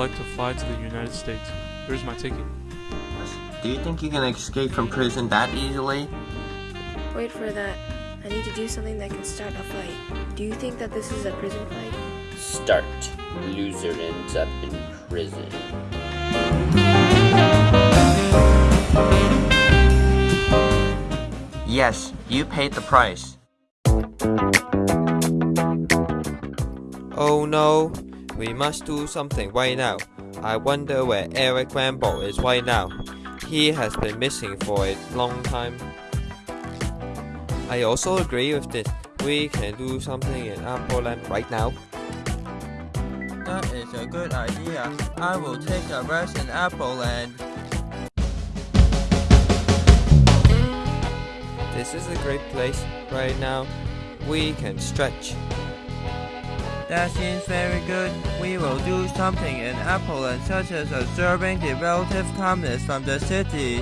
like to fly to the United States. Here's my ticket. Do you think you can escape from prison that easily? Wait for that. I need to do something that can start a fight. Do you think that this is a prison fight? Start. Loser ends up in prison. Yes, you paid the price. Oh no, we must do something right now. I wonder where Eric Rambo is right now. He has been missing for a long time. I also agree with this. We can do something in Apple Land right now. That is a good idea. I will take a rest in Apple Land. This is a great place right now. We can stretch. That seems very good. We will do something in Apple Land such as observing the relative calmness from the city.